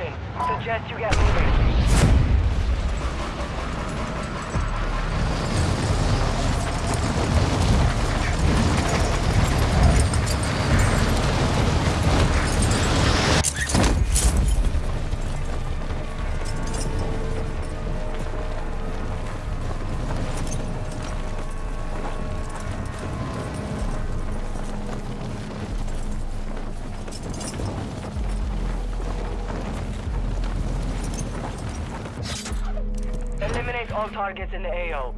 Suggest you get moving. All targets in the AO.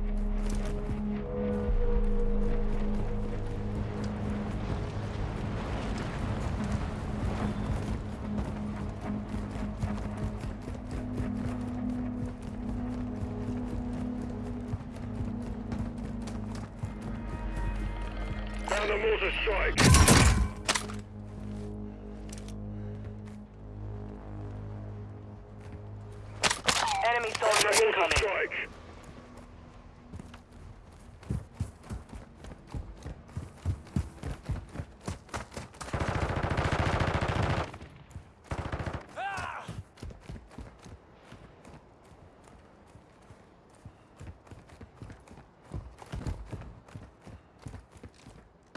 Found a strike. Enemy soldier incoming. strike.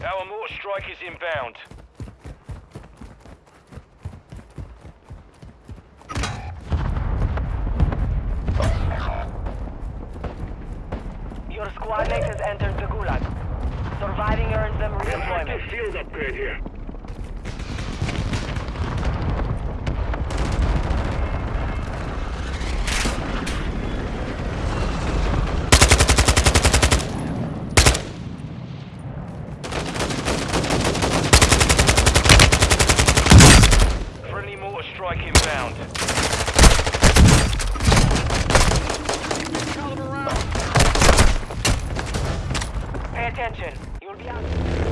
Our mortar strike is inbound. Your squad mate has entered the Gulag. Surviving earns them Active redeployment. field upgrade here. Friendly mortar strike inbound. Pay attention. You'll be out.